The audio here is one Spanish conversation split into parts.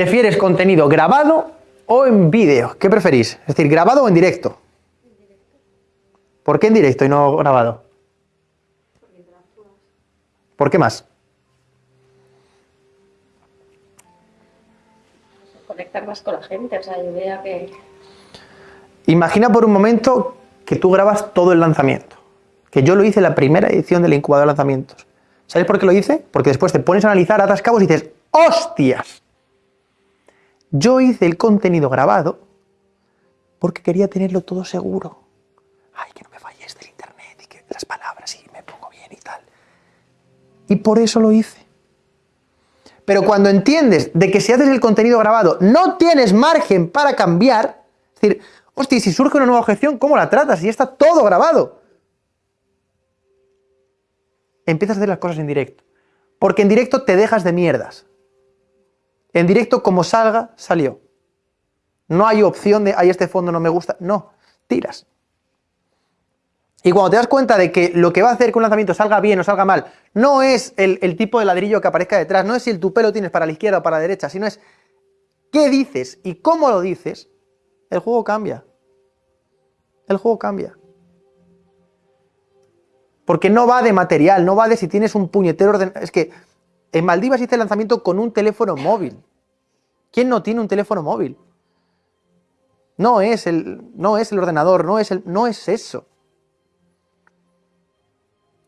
¿Prefieres contenido grabado o en vídeo? ¿Qué preferís? Es decir, grabado o en directo. ¿Por qué en directo y no grabado? ¿Por qué más? Conectar más con la gente, o sea, yo vea que... Imagina por un momento que tú grabas todo el lanzamiento. Que yo lo hice en la primera edición del incubador de lanzamientos. ¿Sabes por qué lo hice? Porque después te pones a analizar, atas cabos y dices, ¡hostias! Yo hice el contenido grabado porque quería tenerlo todo seguro. Ay, que no me falle este el internet y que las palabras y me pongo bien y tal. Y por eso lo hice. Pero cuando entiendes de que si haces el contenido grabado no tienes margen para cambiar, es decir, hostia, si surge una nueva objeción, ¿cómo la tratas? Y está todo grabado. Empiezas a hacer las cosas en directo. Porque en directo te dejas de mierdas. En directo, como salga, salió. No hay opción de, ay, este fondo no me gusta. No, tiras. Y cuando te das cuenta de que lo que va a hacer que un lanzamiento salga bien o salga mal, no es el, tipo de ladrillo que aparezca detrás, no es si el tu pelo tienes para la izquierda o para la derecha, sino es qué dices y cómo lo dices, el juego cambia. El juego cambia. Porque no va de material, no va de si tienes un puñetero ordenador. Es que en Maldivas hice el lanzamiento con un teléfono móvil. ¿Quién no tiene un teléfono móvil? No es el, no es el ordenador, no es, el, no es eso.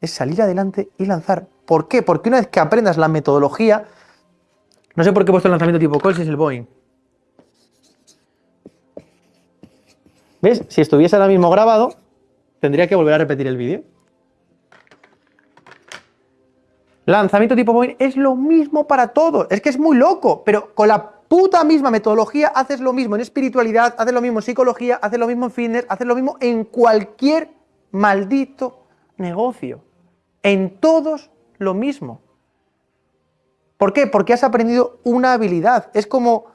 Es salir adelante y lanzar. ¿Por qué? Porque una vez que aprendas la metodología, no sé por qué he puesto el lanzamiento tipo Coles, es el Boeing. ¿Ves? Si estuviese ahora mismo grabado, tendría que volver a repetir el vídeo. Lanzamiento tipo Boeing es lo mismo para todos. Es que es muy loco, pero con la puta misma metodología haces lo mismo en espiritualidad, haces lo mismo en psicología, haces lo mismo en fitness, haces lo mismo en cualquier maldito negocio. En todos lo mismo. ¿Por qué? Porque has aprendido una habilidad. Es como,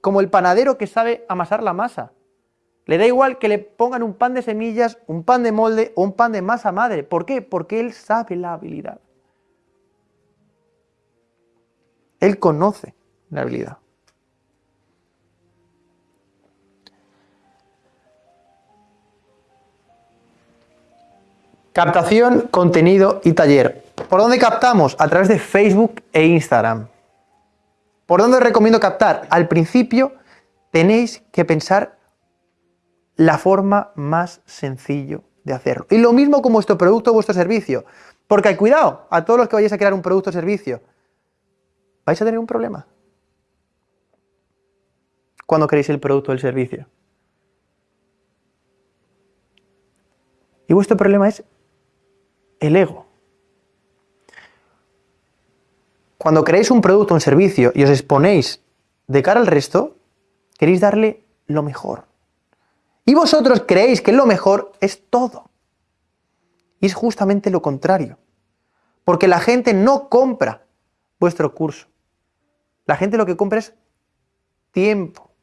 como el panadero que sabe amasar la masa. Le da igual que le pongan un pan de semillas, un pan de molde o un pan de masa madre. ¿Por qué? Porque él sabe la habilidad. Él conoce la habilidad. Captación, contenido y taller. ¿Por dónde captamos? A través de Facebook e Instagram. ¿Por dónde os recomiendo captar? Al principio tenéis que pensar la forma más sencillo de hacerlo. Y lo mismo con vuestro producto o vuestro servicio. Porque cuidado, a todos los que vayáis a crear un producto o servicio, vais a tener un problema cuando queréis el producto o el servicio. Y vuestro problema es el ego. Cuando creéis un producto un servicio y os exponéis de cara al resto, queréis darle lo mejor. Y vosotros creéis que lo mejor es todo. Y es justamente lo contrario. Porque la gente no compra vuestro curso. La gente lo que compra es tiempo.